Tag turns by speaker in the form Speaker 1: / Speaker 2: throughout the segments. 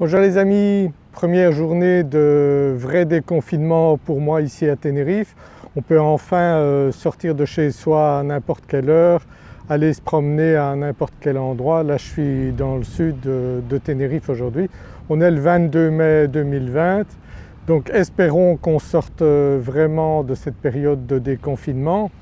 Speaker 1: Bonjour les amis, première journée de vrai déconfinement pour moi ici à Tenerife. On peut enfin euh, sortir de chez soi à n'importe quelle heure, aller se promener à n'importe quel endroit. Là je suis dans le sud de, de Tenerife aujourd'hui. On est le 22 mai 2020 donc espérons qu'on sorte euh, vraiment de cette période de déconfinement.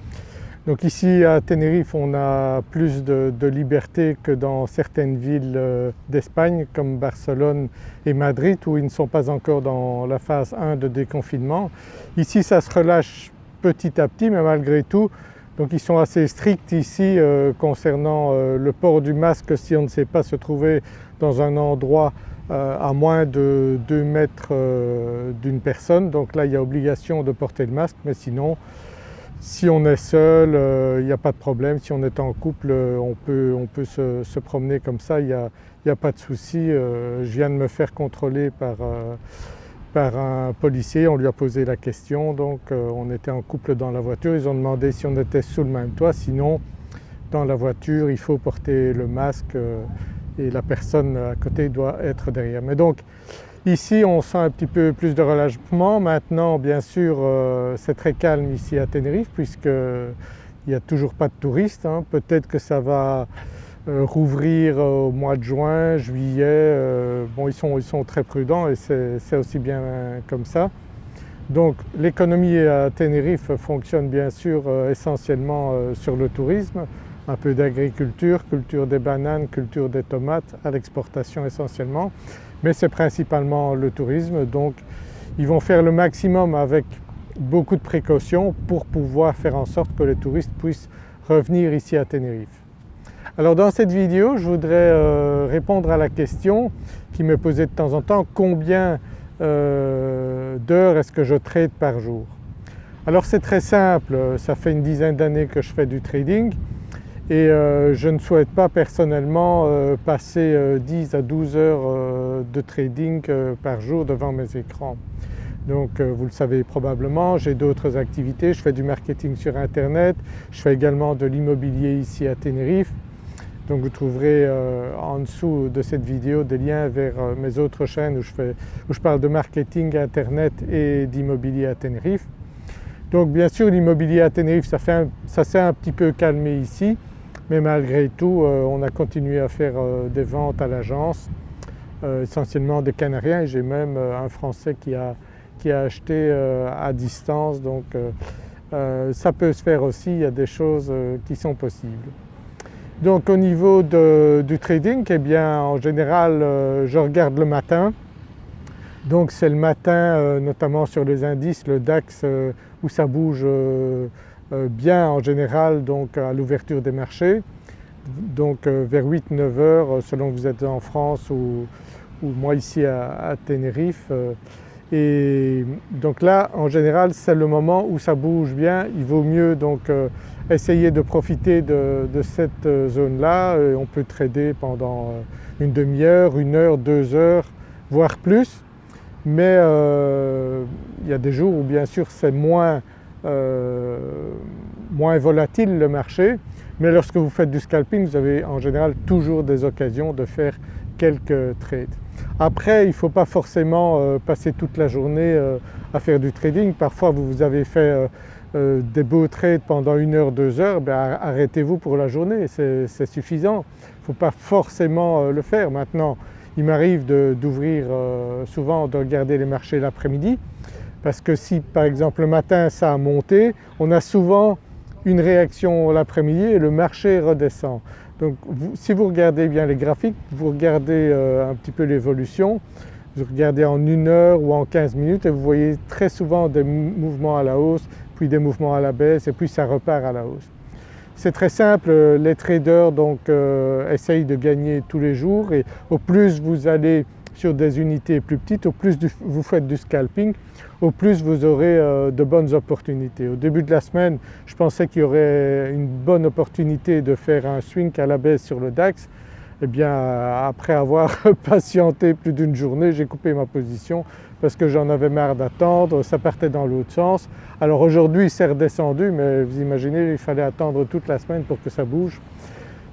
Speaker 1: Donc ici à Tenerife on a plus de, liberté que dans certaines villes euh, d'Espagne comme Barcelone et Madrid où ils ne sont pas encore dans la phase 1 de déconfinement. Ici ça se relâche petit à petit mais malgré tout donc ils sont assez stricts ici euh, concernant euh, le port du masque si on ne sait pas se trouver dans un endroit à moins de 2 mètres d'une personne. Donc là il y a obligation de porter le masque mais sinon si on est seul, il euh, n'y a pas de problème. Si on est en couple, euh, on peut, on peut se, promener comme ça, il n'y a, a, pas de souci. Euh, je viens de me faire contrôler par, par, un policier, on lui a posé la question, donc on était en couple dans la voiture. Ils ont demandé si on était sous le même toit, sinon dans la voiture il faut porter le masque et la personne à côté doit être derrière. Mais donc Ici on sent un petit peu plus de relâchement. Maintenant bien sûr euh, c'est très calme ici à Tenerife puisqu'il n'y a toujours pas de touristes. Hein. Peut-être que ça va euh, rouvrir au mois de juin, juillet. Euh, bon ils sont, ils sont, très prudents et c'est aussi bien comme ça. Donc l'économie à Tenerife fonctionne bien sûr essentiellement sur le tourisme, un peu d'agriculture, culture des bananes, culture des tomates, à l'exportation essentiellement mais c'est principalement le tourisme. Donc ils vont faire le maximum avec beaucoup de précautions pour pouvoir faire en sorte que les touristes puissent revenir ici à Tenerife. Alors dans cette vidéo je voudrais euh, répondre à la question qui me posait de temps en temps combien euh, d'heures est-ce que je trade par jour? Alors c'est très simple, ça fait une dizaine d'années que je fais du trading et euh, je ne souhaite pas personnellement euh, passer 10 euh, à 12 heures de trading par jour devant mes écrans. Donc vous le savez probablement, j'ai d'autres activités, je fais du marketing sur internet, je fais également de l'immobilier ici à Tenerife. Donc vous trouverez en dessous de cette vidéo des liens vers mes autres chaînes où je, fais, où je parle de marketing internet et d'immobilier à Tenerife. Donc bien sûr l'immobilier à Tenerife ça s'est un petit peu calmé ici mais malgré tout euh, on a continué à faire euh, des ventes à l'agence, euh, essentiellement des Canariens et j'ai même un Français qui a, qui a acheté à distance donc ça peut se faire aussi, il y a des choses qui sont possibles. Donc au niveau du trading, eh bien en général je regarde le matin, donc c'est le matin notamment sur les indices, le DAX où ça bouge bien en général donc à l'ouverture des marchés, donc euh, vers 8-9 heures euh, selon que vous êtes en France ou, moi ici à, Tenerife. Et donc là en général c'est le moment où ça bouge bien, il vaut mieux donc essayer de profiter de, cette zone-là. On peut trader pendant une demi-heure, une heure, deux heures, voire plus. Mais il y a des jours où bien sûr c'est moins euh, moins volatile le marché, mais lorsque vous faites du scalping vous avez en général toujours des occasions de faire quelques trades. Après il ne faut pas forcément euh, passer toute la journée euh, à faire du trading, parfois vous avez fait des beaux trades pendant une heure, deux heures, ben arrêtez-vous pour la journée, c'est suffisant. Il ne faut pas forcément le faire. Maintenant il m'arrive d'ouvrir souvent de regarder les marchés l'après-midi parce que si par exemple le matin ça a monté, on a souvent une réaction l'après-midi et le marché redescend. Donc si vous regardez bien les graphiques, vous regardez euh, un petit peu l'évolution, vous regardez en une heure ou en 15 minutes et vous voyez très souvent des mouvements à la hausse, puis des mouvements à la baisse et puis ça repart à la hausse. C'est très simple, les traders donc euh, essayent de gagner tous les jours et au plus vous allez sur des unités plus petites, au plus vous faites du scalping, au plus vous aurez euh, de bonnes opportunités. Au début de la semaine, je pensais qu'il y aurait une bonne opportunité de faire un swing à la baisse sur le DAX. Eh bien après avoir patienté plus d'une journée, j'ai coupé ma position parce que j'en avais marre d'attendre, ça partait dans l'autre sens. Alors aujourd'hui c'est redescendu mais vous imaginez il fallait attendre toute la semaine pour que ça bouge.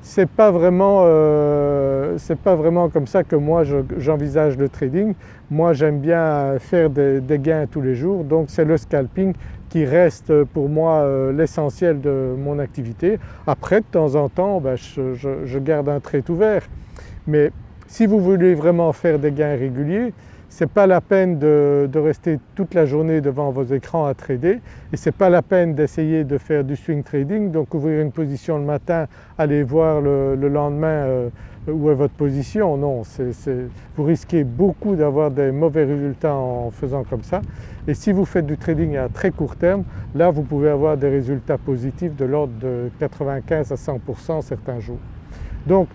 Speaker 1: C'est pas, vraiment, euh, pas vraiment comme ça que moi j'envisage le trading. Moi j'aime bien faire des, gains tous les jours donc c'est le scalping qui reste pour moi euh, l'essentiel de mon activité. Après de temps en temps ben, je, garde un trade ouvert mais si vous voulez vraiment faire des gains réguliers ce n'est pas la peine de, rester toute la journée devant vos écrans à trader et ce n'est pas la peine d'essayer de faire du swing trading donc ouvrir une position le matin, aller voir le, lendemain euh, où est votre position. Non, vous risquez beaucoup d'avoir des mauvais résultats en faisant comme ça et si vous faites du trading à très court terme, là vous pouvez avoir des résultats positifs de l'ordre de 95 à 100% certains jours. Donc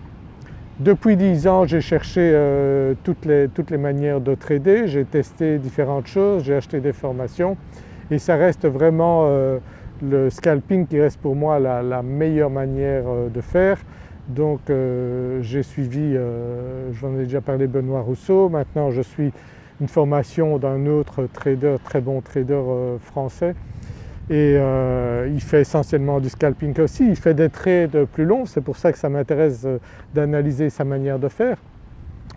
Speaker 1: depuis 10 ans j'ai cherché euh, toutes, les, toutes, les, manières de trader, j'ai testé différentes choses, j'ai acheté des formations. Et ça reste vraiment euh, le scalping qui reste pour moi la, meilleure manière euh, de faire. Donc j'ai suivi, j'en ai déjà parlé Benoît Rousseau, maintenant je suis une formation d'un autre trader, très bon trader français et euh, il fait essentiellement du scalping aussi, il fait des trades plus longs, c'est pour ça que ça m'intéresse euh, d'analyser sa manière de faire.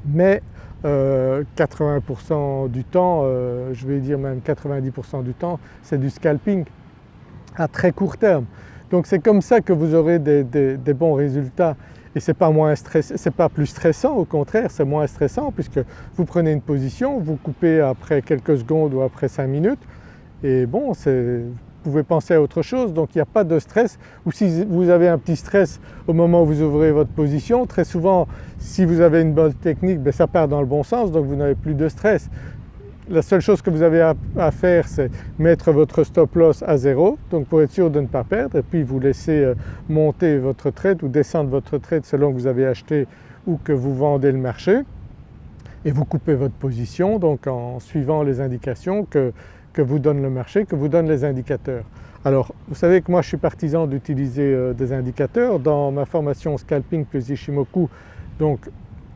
Speaker 1: Mais 80% euh, du temps, je vais dire même 90% du temps, c'est du scalping à très court terme. Donc c'est comme ça que vous aurez des, bons résultats et ce n'est pas, pas plus stressant, au contraire c'est moins stressant puisque vous prenez une position, vous coupez après quelques secondes ou après 5 minutes et bon vous pouvez penser à autre chose donc il n'y a pas de stress ou si vous avez un petit stress au moment où vous ouvrez votre position, très souvent si vous avez une bonne technique ben, ça part dans le bon sens donc vous n'avez plus de stress. La seule chose que vous avez à, faire c'est mettre votre stop loss à zéro donc pour être sûr de ne pas perdre et puis vous laissez euh, monter votre trade ou descendre votre trade selon que vous avez acheté ou que vous vendez le marché et vous coupez votre position donc en suivant les indications que que vous donne le marché, que vous donnent les indicateurs. Alors vous savez que moi je suis partisan d'utiliser euh, des indicateurs. Dans ma formation Scalping plus Ishimoku donc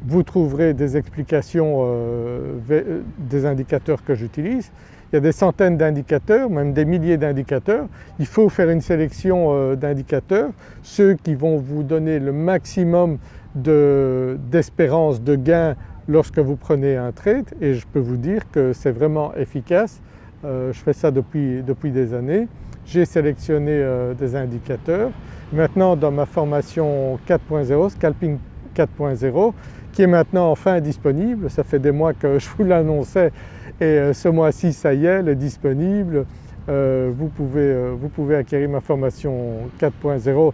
Speaker 1: vous trouverez des explications euh, euh, des indicateurs que j'utilise. Il y a des centaines d'indicateurs, même des milliers d'indicateurs. Il faut faire une sélection d'indicateurs, ceux qui vont vous donner le maximum d'espérance de, de gain lorsque vous prenez un trade et je peux vous dire que c'est vraiment efficace je fais ça depuis, depuis des années. J'ai sélectionné euh, des indicateurs. Maintenant dans ma formation 4.0, Scalping 4.0, qui est maintenant enfin disponible, ça fait des mois que je vous l'annonçais et euh, ce mois-ci ça y est, elle est disponible. vous, pouvez, vous, pouvez, acquérir ma formation 4.0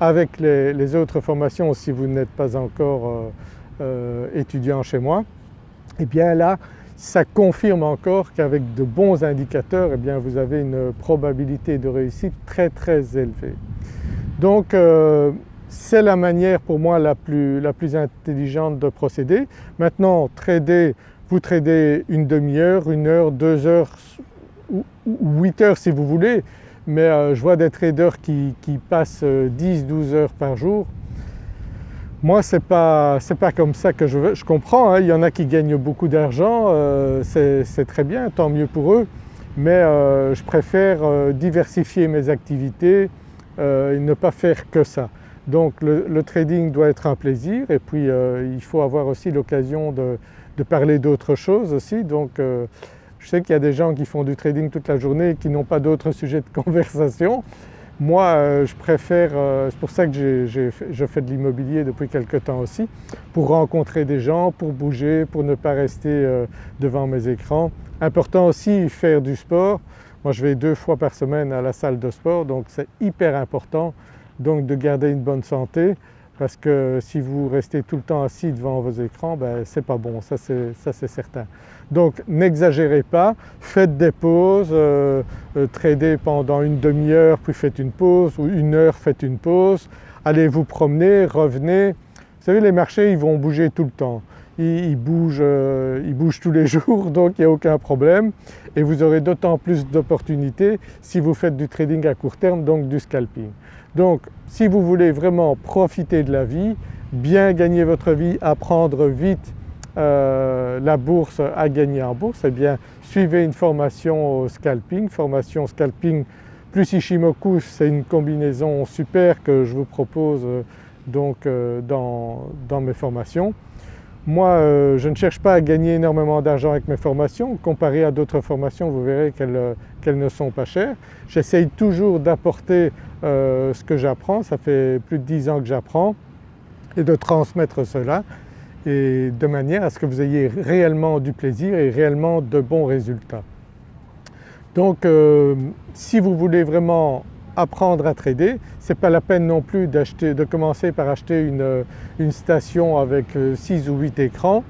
Speaker 1: avec les, autres formations si vous n'êtes pas encore étudiant chez moi. Et bien là ça confirme encore qu'avec de bons indicateurs eh bien vous avez une probabilité de réussite très très élevée. Donc euh, c'est la manière pour moi la plus, intelligente de procéder. Maintenant trader, vous tradez une demi-heure, une heure, deux heures huit heures si vous voulez mais euh, je vois des traders qui, qui passent 10-12 euh, heures par jour moi ce n'est pas, pas, comme ça que je veux, je comprends, hein. il y en a qui gagnent beaucoup d'argent, euh, c'est très bien, tant mieux pour eux, mais euh, je préfère euh, diversifier mes activités et ne pas faire que ça. Donc le, trading doit être un plaisir et puis il faut avoir aussi l'occasion de, de, parler d'autres choses aussi. Donc je sais qu'il y a des gens qui font du trading toute la journée et qui n'ont pas d'autres sujets de conversation. Moi euh, je préfère, euh, c'est pour ça que je fais de l'immobilier depuis quelque temps aussi, pour rencontrer des gens, pour bouger, pour ne pas rester euh, devant mes écrans. Important aussi faire du sport. Moi je vais deux fois par semaine à la salle de sport donc c'est hyper important donc de garder une bonne santé parce que si vous restez tout le temps assis devant vos écrans, ben, c'est pas bon, ça c'est certain. Donc n'exagérez pas, faites des pauses, euh, euh, tradez pendant une demi-heure puis faites une pause ou une heure faites une pause, allez vous promener, revenez. Vous savez les marchés ils vont bouger tout le temps, ils, bougent, euh, ils bougent tous les jours donc il n'y a aucun problème et vous aurez d'autant plus d'opportunités si vous faites du trading à court terme donc du scalping. Donc si vous voulez vraiment profiter de la vie, bien gagner votre vie, apprendre vite euh, la bourse à gagner en bourse, eh bien suivez une formation au scalping, formation scalping plus Ishimoku, c'est une combinaison super que je vous propose donc dans, dans, mes formations. Moi je ne cherche pas à gagner énormément d'argent avec mes formations, comparé à d'autres formations vous verrez qu'elles ne sont pas chères. J'essaye toujours d'apporter ce que j'apprends, ça fait plus de 10 ans que j'apprends et de transmettre cela et de manière à ce que vous ayez réellement du plaisir et réellement de bons résultats. Donc euh, si vous voulez vraiment apprendre à trader, ce n'est pas la peine non plus de commencer par acheter une, station avec 6 euh, ou 8 écrans.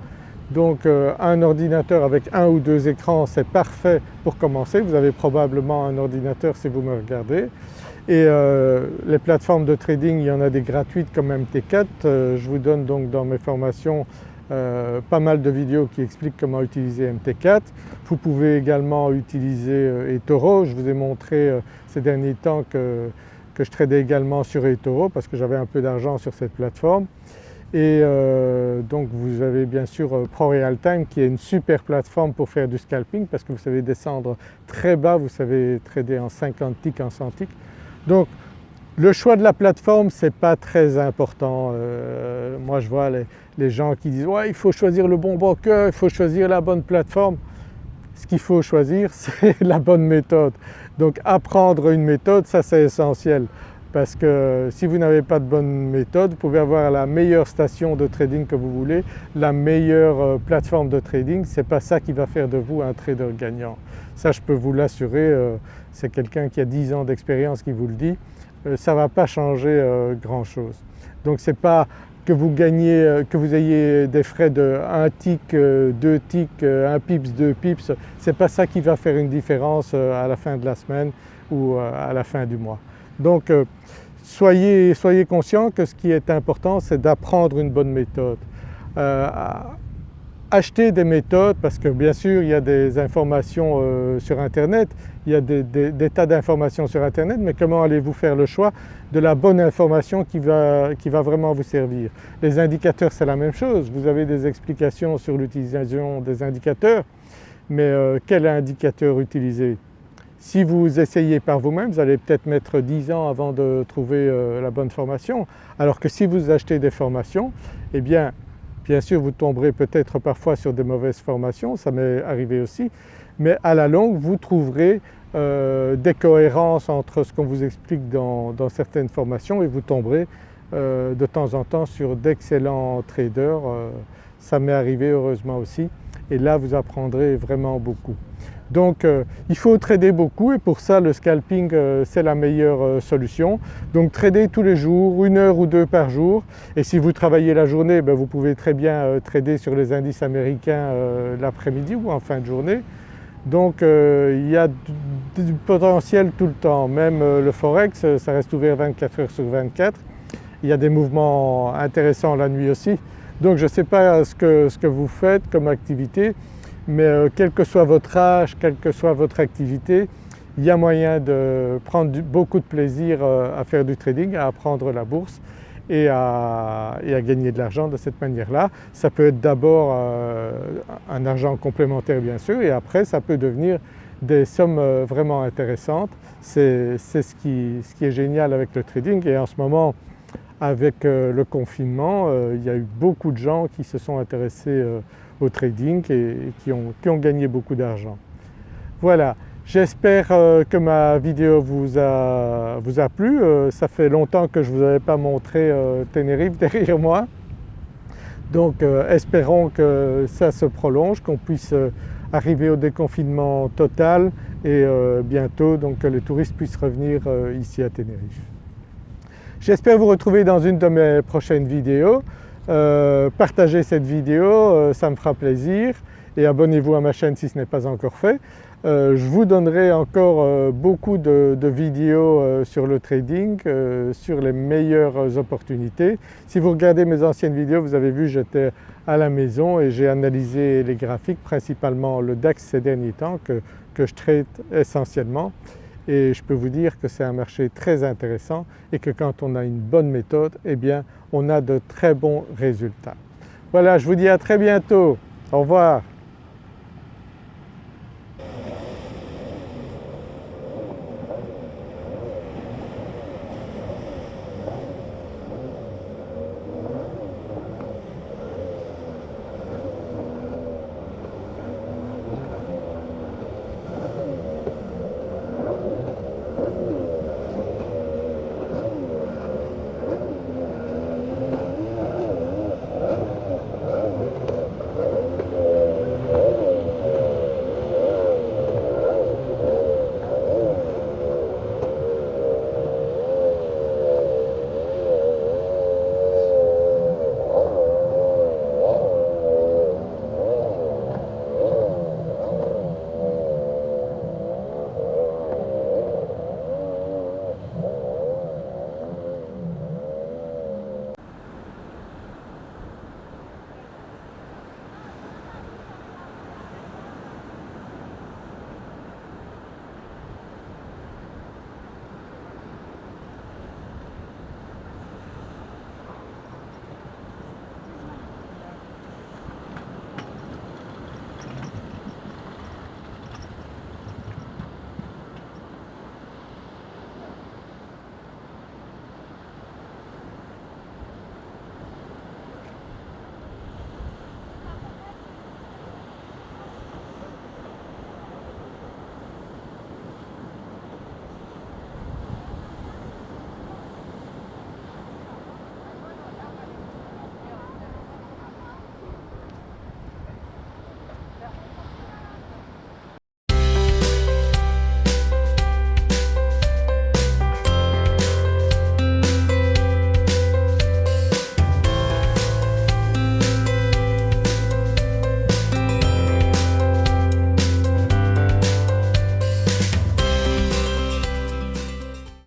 Speaker 1: Donc euh, un ordinateur avec un ou deux écrans c'est parfait pour commencer, vous avez probablement un ordinateur si vous me regardez. Et euh, les plateformes de trading, il y en a des gratuites comme MT4. Euh, je vous donne donc dans mes formations euh, pas mal de vidéos qui expliquent comment utiliser MT4. Vous pouvez également utiliser eToro. Je vous ai montré ces derniers temps que, je tradais également sur eToro parce que j'avais un peu d'argent sur cette plateforme. Et donc vous avez bien sûr ProRealTime qui est une super plateforme pour faire du scalping parce que vous savez descendre très bas, vous savez trader en 50 ticks, en 100 ticks. Donc le choix de la plateforme ce n'est pas très important. Euh, moi je vois les, gens qui disent ouais il faut choisir le bon broker, il faut choisir la bonne plateforme. Ce qu'il faut choisir c'est la bonne méthode. Donc apprendre une méthode ça c'est essentiel parce que si vous n'avez pas de bonne méthode vous pouvez avoir la meilleure station de trading que vous voulez, la meilleure euh, plateforme de trading, ce n'est pas ça qui va faire de vous un trader gagnant. Ça je peux vous l'assurer, euh, c'est quelqu'un qui a 10 ans d'expérience qui vous le dit, ça ne va pas changer euh, grand chose. Donc ce n'est pas que vous gagnez, que vous ayez des frais de 1 tick, 2 ticks, 1 pips, 2 pips, ce n'est pas ça qui va faire une différence à la fin de la semaine ou à la fin du mois. Donc soyez, soyez conscient que ce qui est important c'est d'apprendre une bonne méthode acheter des méthodes parce que bien sûr il y a des informations euh, sur internet, il y a des, tas d'informations sur internet mais comment allez-vous faire le choix de la bonne information qui va, vraiment vous servir? Les indicateurs c'est la même chose, vous avez des explications sur l'utilisation des indicateurs mais euh, quel indicateur utiliser? Si vous essayez par vous-même, vous allez peut-être mettre 10 ans avant de trouver euh, la bonne formation. Alors que si vous achetez des formations, eh bien Bien sûr vous tomberez peut-être parfois sur des mauvaises formations, ça m'est arrivé aussi, mais à la longue vous trouverez euh, des cohérences entre ce qu'on vous explique dans, certaines formations et vous tomberez euh, de temps en temps sur d'excellents traders, euh, ça m'est arrivé heureusement aussi et là vous apprendrez vraiment beaucoup. Donc euh, il faut trader beaucoup et pour ça le scalping euh, c'est la meilleure euh, solution. Donc trader tous les jours, une heure ou deux par jour et si vous travaillez la journée ben, vous pouvez très bien trader sur les indices américains l'après-midi ou en fin de journée. Donc il y a du, potentiel tout le temps, même le forex ça reste ouvert 24 heures sur 24. Il y a des mouvements intéressants la nuit aussi. Donc je ne sais pas ce que vous faites comme activité mais euh, quel que soit votre âge, quelle que soit votre activité, il y a moyen de prendre beaucoup de plaisir euh, à faire du trading, à apprendre la bourse et à, gagner de l'argent de cette manière-là. Ça peut être d'abord euh, un argent complémentaire bien sûr et après ça peut devenir des sommes vraiment intéressantes. C'est ce qui, ce qui est génial avec le trading et en ce moment avec le confinement il y a eu beaucoup de gens qui se sont intéressés au trading et, qui, ont, gagné beaucoup d'argent. Voilà, j'espère euh, que ma vidéo vous a, plu. Euh, ça fait longtemps que je ne vous avais pas montré euh, Tenerife derrière moi. Donc espérons que ça se prolonge, qu'on puisse arriver au déconfinement total et bientôt donc que les touristes puissent revenir ici à Tenerife. J'espère vous retrouver dans une de mes prochaines vidéos. Euh, partagez cette vidéo, euh, ça me fera plaisir et abonnez-vous à ma chaîne si ce n'est pas encore fait. Euh, je vous donnerai encore beaucoup de, vidéos sur le trading, sur les meilleures opportunités. Si vous regardez mes anciennes vidéos, vous avez vu j'étais à la maison et j'ai analysé les graphiques, principalement le DAX ces derniers temps que, que je traite essentiellement et je peux vous dire que c'est un marché très intéressant et que quand on a une bonne méthode, eh bien on a de très bons résultats. Voilà, je vous dis à très bientôt. Au revoir.